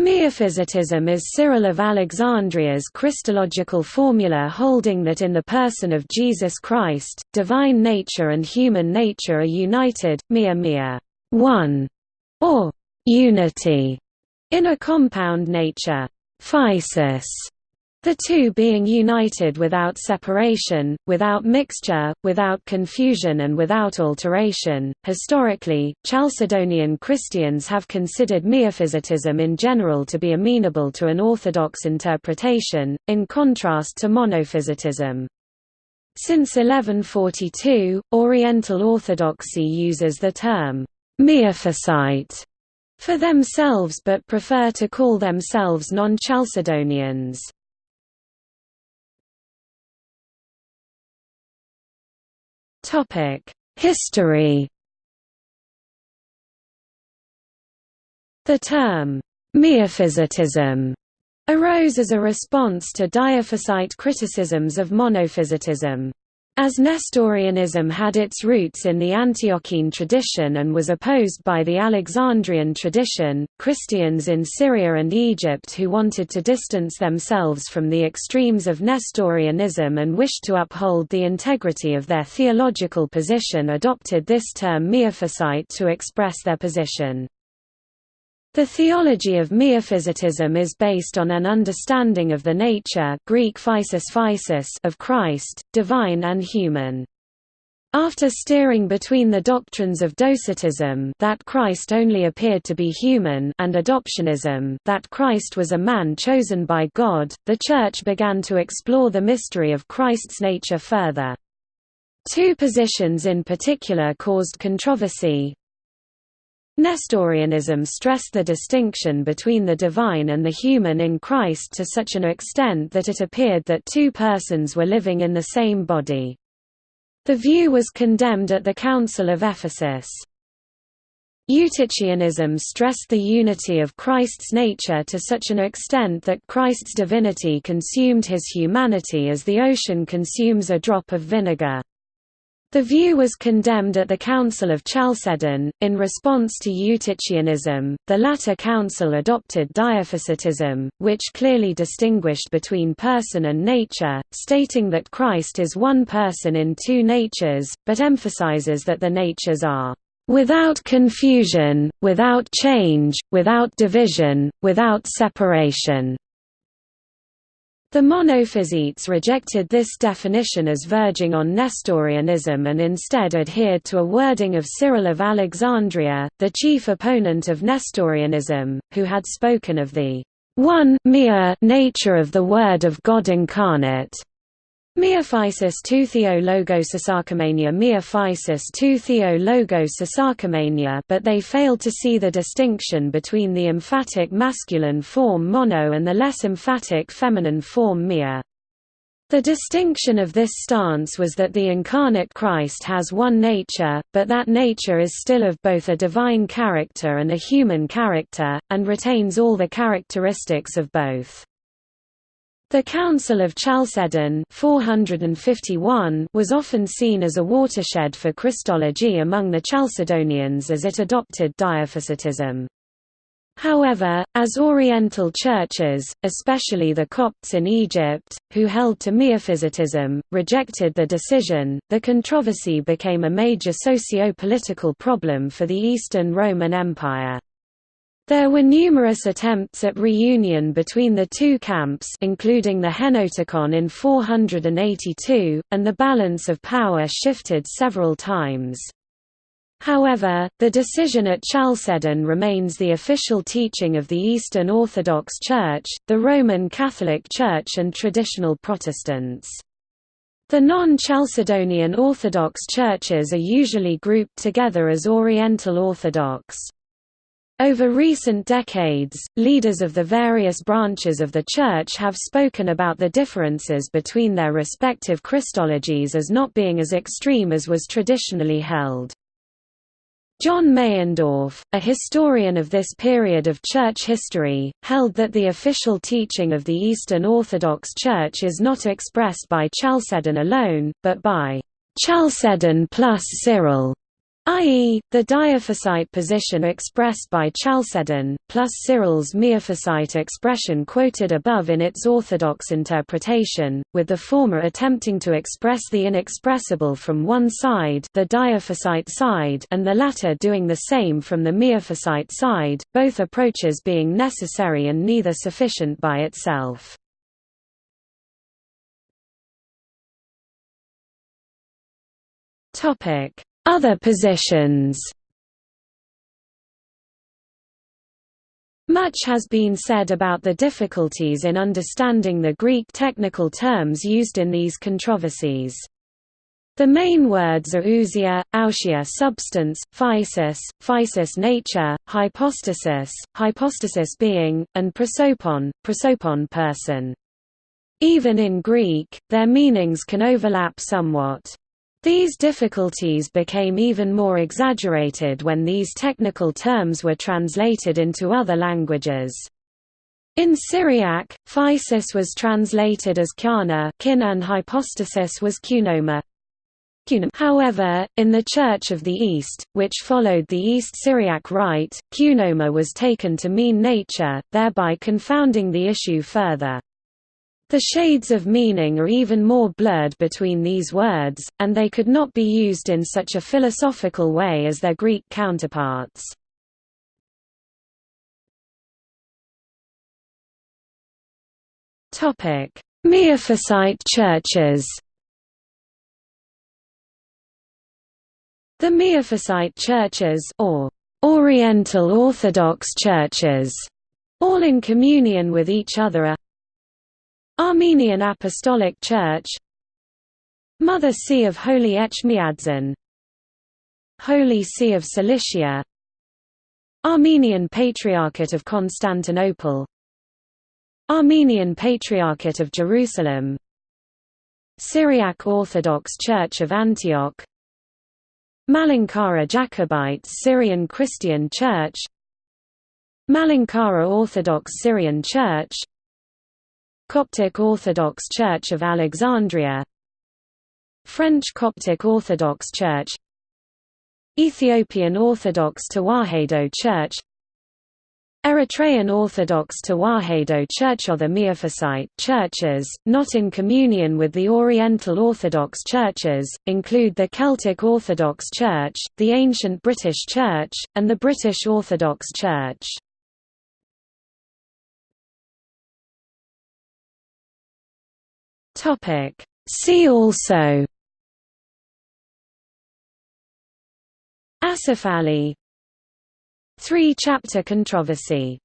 Miaphysitism is Cyril of Alexandria's Christological formula holding that in the person of Jesus Christ, divine nature and human nature are united, mia mia one, or unity, in a compound nature. Physis the two being united without separation, without mixture, without confusion and without alteration. Historically, Chalcedonian Christians have considered Miaphysitism in general to be amenable to an orthodox interpretation, in contrast to Monophysitism. Since 1142, Oriental Orthodoxy uses the term Miaphysite for themselves but prefer to call themselves non-Chalcedonians. History The term, miaphysitism, arose as a response to Diophysite criticisms of monophysitism. As Nestorianism had its roots in the Antiochene tradition and was opposed by the Alexandrian tradition, Christians in Syria and Egypt who wanted to distance themselves from the extremes of Nestorianism and wished to uphold the integrity of their theological position adopted this term miaphysite to express their position. The theology of miaphysitism is based on an understanding of the nature Greek physis physis of Christ, divine and human. After steering between the doctrines of docetism that Christ only appeared to be human and adoptionism that Christ was a man chosen by God, the Church began to explore the mystery of Christ's nature further. Two positions in particular caused controversy, Nestorianism stressed the distinction between the divine and the human in Christ to such an extent that it appeared that two persons were living in the same body. The view was condemned at the Council of Ephesus. Eutychianism stressed the unity of Christ's nature to such an extent that Christ's divinity consumed his humanity as the ocean consumes a drop of vinegar. The view was condemned at the Council of Chalcedon. In response to Eutychianism, the latter council adopted Diophysitism, which clearly distinguished between person and nature, stating that Christ is one person in two natures, but emphasizes that the natures are without confusion, without change, without division, without separation. The Monophysites rejected this definition as verging on Nestorianism and instead adhered to a wording of Cyril of Alexandria, the chief opponent of Nestorianism, who had spoken of the one mere nature of the Word of God incarnate. Miaphysis tu theo logos Sisarchomania Miaphysis tu theo but they failed to see the distinction between the emphatic masculine form mono and the less emphatic feminine form mia. The distinction of this stance was that the incarnate Christ has one nature, but that nature is still of both a divine character and a human character, and retains all the characteristics of both. The Council of Chalcedon 451 was often seen as a watershed for Christology among the Chalcedonians as it adopted Diophysitism. However, as Oriental churches, especially the Copts in Egypt, who held to Miaphysitism, rejected the decision, the controversy became a major socio-political problem for the Eastern Roman Empire. There were numerous attempts at reunion between the two camps including the Henoticon in 482, and the balance of power shifted several times. However, the decision at Chalcedon remains the official teaching of the Eastern Orthodox Church, the Roman Catholic Church and traditional Protestants. The non-Chalcedonian Orthodox churches are usually grouped together as Oriental Orthodox. Over recent decades, leaders of the various branches of the Church have spoken about the differences between their respective Christologies as not being as extreme as was traditionally held. John Meyendorff, a historian of this period of church history, held that the official teaching of the Eastern Orthodox Church is not expressed by Chalcedon alone, but by Chalcedon plus Cyril. i.e., the diophysite position expressed by Chalcedon, plus Cyril's miaphysite expression quoted above in its orthodox interpretation, with the former attempting to express the inexpressible from one side the diophysite side and the latter doing the same from the miaphysite side, both approaches being necessary and neither sufficient by itself. Topic other positions Much has been said about the difficulties in understanding the Greek technical terms used in these controversies. The main words are ousia, ousia substance, physis, physis nature, hypostasis, hypostasis being, and prosopon, prosopon person. Even in Greek, their meanings can overlap somewhat. These difficulties became even more exaggerated when these technical terms were translated into other languages. In Syriac, physis was translated as kyana kin and hypostasis was kunoma. However, in the Church of the East, which followed the East Syriac rite, kunoma was taken to mean nature, thereby confounding the issue further. The shades of meaning are even more blurred between these words, and they could not be used in such a philosophical way as their Greek counterparts. Miaphysite churches The Miaphysite churches or Oriental Orthodox churches, all in communion with each other are Armenian Apostolic Church Mother See of Holy Etchmiadzin Holy See of Cilicia Armenian Patriarchate of Constantinople Armenian Patriarchate of Jerusalem Syriac Orthodox Church of Antioch Malankara Jacobites Syrian Christian Church Malankara Orthodox Syrian Church Coptic Orthodox Church of Alexandria. French Coptic Orthodox Church. Ethiopian Orthodox Tewahedo Church. Eritrean Orthodox Tewahedo Church or the Miaphysite churches, not in communion with the Oriental Orthodox churches, include the Celtic Orthodox Church, the Ancient British Church, and the British Orthodox Church. Topic. See also Acephali Three-chapter controversy